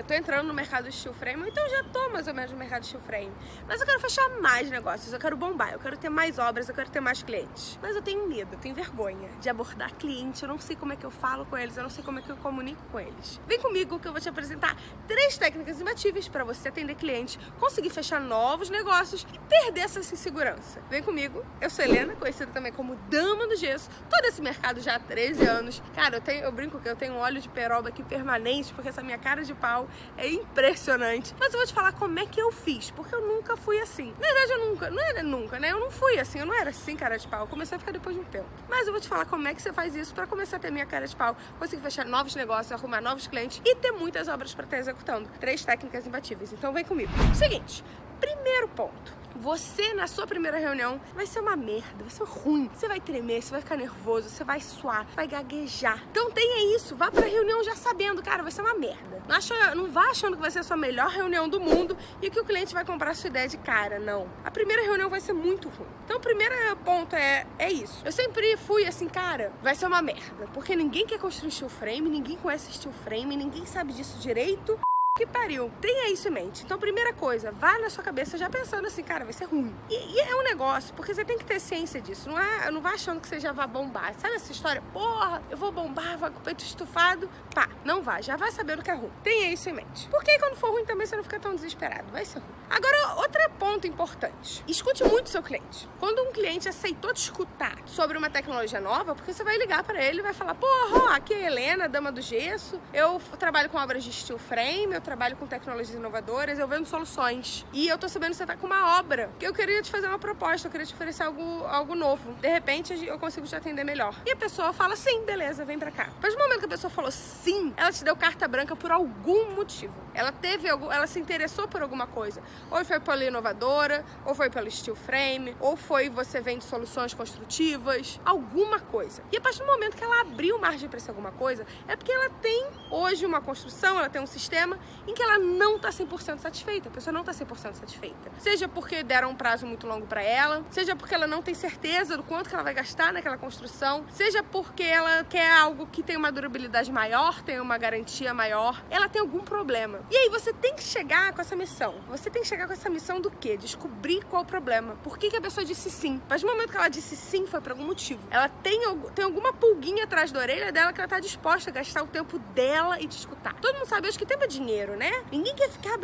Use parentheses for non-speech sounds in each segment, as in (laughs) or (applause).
eu tô entrando no mercado steel frame, então já tô mais ou menos no mercado steel frame. Mas eu quero fechar mais negócios, eu quero bombar, eu quero ter mais obras, eu quero ter mais clientes. Mas eu tenho medo, eu tenho vergonha de abordar cliente, eu não sei como é que eu falo com eles, eu não sei como é que eu comunico com eles. Vem comigo que eu vou te apresentar três técnicas imbatíveis para você atender cliente, conseguir fechar novos negócios e perder essa insegurança. Vem comigo, eu sou Helena, conhecida também como Dama do Gesso, todo esse mercado já há 13 anos. Cara, eu, tenho, eu brinco que eu tenho um óleo de peroba aqui permanente, porque essa minha cara de pau é impressionante. Mas eu vou te falar como é que eu fiz, porque eu nunca fui assim. Na verdade, eu nunca, não era nunca, né? Eu não fui assim, eu não era assim, cara de pau. Eu comecei a ficar depois de um tempo. Mas eu vou te falar como é que você faz isso para começar a ter minha cara de pau, conseguir fechar novos negócios, arrumar novos clientes e ter muitas obras para estar executando. Três técnicas imbatíveis. Então vem comigo. Seguinte, primeiro ponto você na sua primeira reunião vai ser uma merda, vai ser ruim. Você vai tremer, você vai ficar nervoso, você vai suar, vai gaguejar. Então tenha isso, vá pra reunião já sabendo, cara, vai ser uma merda. Não, acha, não vá achando que vai ser a sua melhor reunião do mundo e que o cliente vai comprar a sua ideia de cara, não. A primeira reunião vai ser muito ruim. Então o primeiro ponto é, é isso. Eu sempre fui assim, cara, vai ser uma merda, porque ninguém quer construir steel frame, ninguém conhece steel frame, ninguém sabe disso direito que pariu. Tenha isso em mente. Então, primeira coisa, vá na sua cabeça já pensando assim, cara, vai ser ruim. E, e, é um negócio, porque você tem que ter ciência disso. Não, é, não vá achando que você já vai bombar. Sabe essa história? Porra, eu vou bombar, vai com o peito estufado. Pá, não vá. Já vai sabendo que é ruim. Tenha isso em mente. Porque quando for ruim também você não fica tão desesperado. Vai ser ruim. Agora, outro ponto importante. Escute muito seu cliente. Quando um cliente aceitou te escutar sobre uma tecnologia nova, porque você vai ligar para ele e vai falar, porra, aqui é a Helena, dama do gesso. Eu trabalho com obras de steel frame, eu trabalho com tecnologias inovadoras, eu vendo soluções. E eu tô sabendo que você tá com uma obra, que eu queria te fazer uma proposta, eu queria te oferecer algo, algo novo. De repente, eu consigo te atender melhor. E a pessoa fala, sim, beleza, vem pra cá. Mas no momento que a pessoa falou sim, ela te deu carta branca por algum motivo. Ela teve algum, ela se interessou por alguma coisa. Ou foi pela inovadora, ou foi pelo steel frame, ou foi você vende soluções construtivas, alguma coisa. E a partir do momento que ela abriu margem para essa alguma coisa, é porque ela tem hoje uma construção, ela tem um sistema em que ela não tá 100% satisfeita. A pessoa não tá 100% satisfeita. Seja porque deram um prazo muito longo para ela, seja porque ela não tem certeza do quanto que ela vai gastar naquela construção, seja porque ela quer algo que tem uma durabilidade maior, tem uma garantia maior, ela tem algum problema. E aí você tem que chegar com essa missão. Você tem que chegar com essa missão do quê? Descobrir qual o problema. Por que, que a pessoa disse sim? Mas no momento que ela disse sim foi por algum motivo. Ela tem, tem alguma pulguinha atrás da orelha dela que ela tá disposta a gastar o tempo dela e te escutar. Todo mundo sabe hoje que tempo é dinheiro, né? Ninguém quer ficar...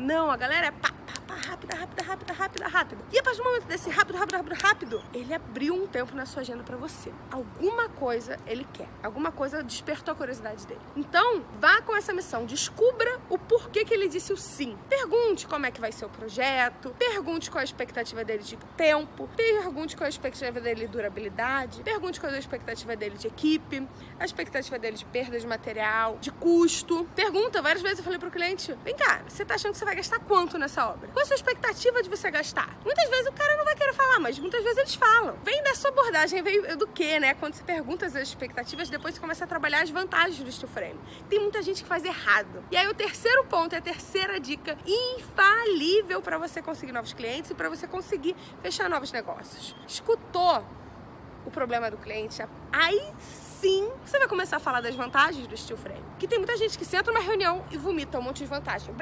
Não, a galera é pá, pá, pá, rápida, rápida, rápida, rápida, rápida. E a partir do momento desse rápido, rápido, rápido, rápido, ele abriu um tempo na sua agenda pra você. Alguma coisa ele quer. Alguma coisa despertou a curiosidade dele. Então, vá com essa missão. Descubra o porquê que ele disse o sim. Pergunte como é que vai ser o projeto. Pergunte qual a expectativa dele de tempo. Pergunte qual a expectativa dele de durabilidade. Pergunte qual a expectativa dele de equipe. A expectativa dele de perda de material, de custo. Pergunta, várias vezes eu falei pro cliente, vem cá, você tá achando que você vai gastar quanto nessa obra? A sua expectativa de você gastar? Muitas vezes o cara não vai querer falar, mas muitas vezes eles falam. Vem da sua abordagem, vem do que, né? Quando você pergunta as expectativas, depois você começa a trabalhar as vantagens do steel frame. Tem muita gente que faz errado. E aí o terceiro ponto, é a terceira dica infalível para você conseguir novos clientes e para você conseguir fechar novos negócios. Escutou o problema do cliente, aí sim você vai começar a falar das vantagens do steel frame. Que tem muita gente que senta numa reunião e vomita um monte de vantagem.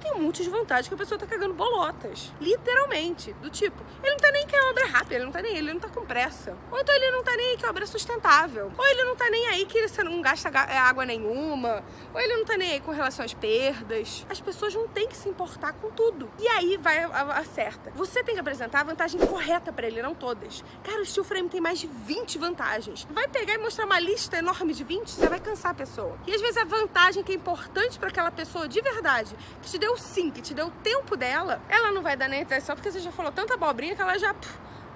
Tem um monte de vantagem que a pessoa tá cagando bolotas. Literalmente. Do tipo, ele não tá nem que a obra é rápida, ele não tá nem ele não tá com pressa. Ou então ele não tá nem aí que a obra é sustentável. Ou ele não tá nem aí que você não gasta é, água nenhuma. Ou ele não tá nem aí com relação às perdas. As pessoas não têm que se importar com tudo. E aí vai acerta. Você tem que apresentar a vantagem correta para ele, não todas. Cara, o steel frame tem mais de 20 vantagens. Vai pegar e mostrar uma lista enorme de 20, você vai cansar a pessoa. E às vezes a vantagem que é importante para aquela pessoa de verdade, que te deu sim, que te deu o tempo dela, ela não vai dar nem atenção porque você já falou tanta abobrinha que ela já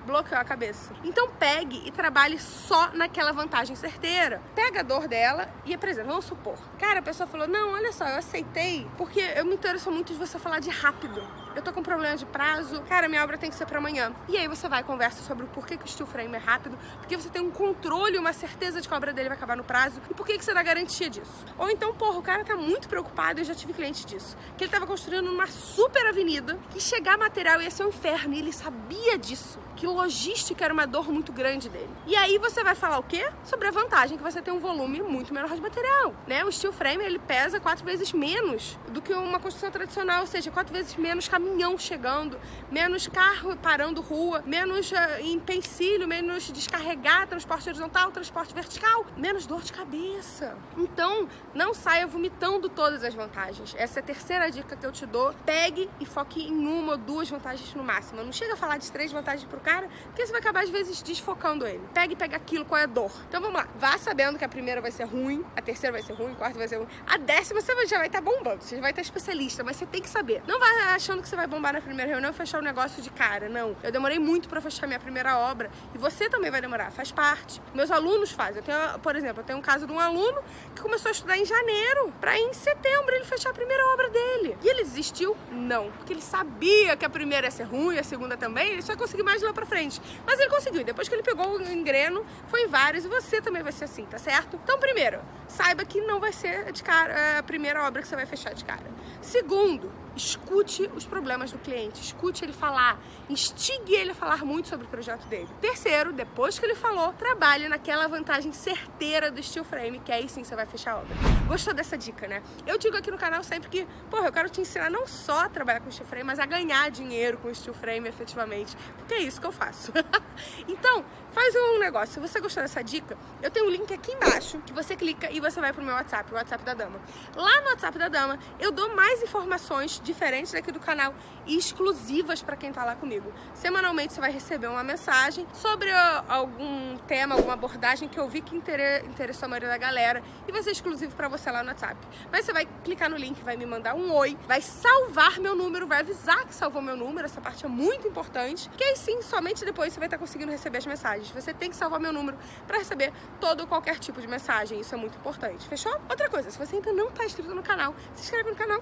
bloqueou a cabeça. Então pegue e trabalhe só naquela vantagem certeira. Pega a dor dela e apresenta. Vamos supor. Cara, a pessoa falou, não, olha só, eu aceitei porque eu me interesso muito de você falar de rápido. Eu tô com problema de prazo, cara, minha obra tem que ser pra amanhã. E aí você vai e conversa sobre o porquê que o steel frame é rápido, porque você tem um controle, uma certeza de que a obra dele vai acabar no prazo e por que você dá garantia disso. Ou então, porra, o cara tá muito preocupado, eu já tive cliente disso, que ele tava construindo numa super avenida, que chegar material ia ser um inferno e ele sabia disso que logística era uma dor muito grande dele. E aí você vai falar o quê? Sobre a vantagem que você tem um volume muito menor de material, né? O steel frame, ele pesa quatro vezes menos do que uma construção tradicional, ou seja, quatro vezes menos caminhão chegando, menos carro parando rua, menos uh, empecilho, menos descarregar transporte horizontal, transporte vertical, menos dor de cabeça. Então, não saia vomitando todas as vantagens. Essa é a terceira dica que eu te dou. Pegue e foque em uma ou duas vantagens no máximo. Não chega a falar de três vantagens pro cara, porque você vai acabar às vezes desfocando ele. Pega e pega aquilo, qual é a dor. Então vamos lá, vá sabendo que a primeira vai ser ruim, a terceira vai ser ruim, a quarta vai ser ruim, a décima você já vai estar tá bombando, você já vai estar tá especialista, mas você tem que saber. Não vai achando que você vai bombar na primeira reunião e fechar o negócio de cara, não. Eu demorei muito para fechar minha primeira obra e você também vai demorar, faz parte. Meus alunos fazem. Eu tenho, por exemplo, eu tenho um caso de um aluno que começou a estudar em janeiro, para em setembro ele fechar a primeira obra dele. E ele desistiu? Não, porque ele sabia que a primeira ia ser ruim, a segunda também, ele só conseguiu mais lá pra frente. Mas ele conseguiu. Depois que ele pegou o engreno, foi em vários. E você também vai ser assim, tá certo? Então, primeiro, saiba que não vai ser de cara a primeira obra que você vai fechar de cara. Segundo, escute os problemas do cliente, escute ele falar, instigue ele a falar muito sobre o projeto dele. Terceiro, depois que ele falou, trabalhe naquela vantagem certeira do steel frame, que aí sim você vai fechar a obra. Gostou dessa dica, né? Eu digo aqui no canal sempre que, porra, eu quero te ensinar não só a trabalhar com steel frame, mas a ganhar dinheiro com steel frame efetivamente, porque é isso que eu faço. (laughs) então, faz um negócio, se você gostou dessa dica, eu tenho um link aqui embaixo, que você clica e você vai pro meu WhatsApp, o WhatsApp da Dama. Lá no WhatsApp da Dama, eu dou mais informações diferentes daqui do canal e exclusivas para quem tá lá comigo. Semanalmente você vai receber uma mensagem sobre algum tema, alguma abordagem que eu vi que interessou a maioria da galera e vai ser exclusivo para você lá no WhatsApp. Mas você vai clicar no link, vai me mandar um oi, vai salvar meu número, vai avisar que salvou meu número, essa parte é muito importante, que aí sim, somente depois você vai estar conseguindo receber as mensagens. Você tem que salvar meu número para receber todo ou qualquer tipo de mensagem, isso é muito importante, fechou? Outra coisa, se você ainda não está inscrito no canal, se inscreve no canal,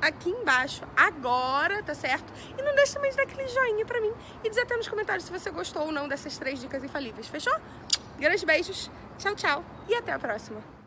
aqui embaixo agora, tá certo? E não deixe também de dar aquele joinha pra mim e dizer até nos comentários se você gostou ou não dessas três dicas infalíveis, fechou? Grandes beijos, tchau, tchau e até a próxima!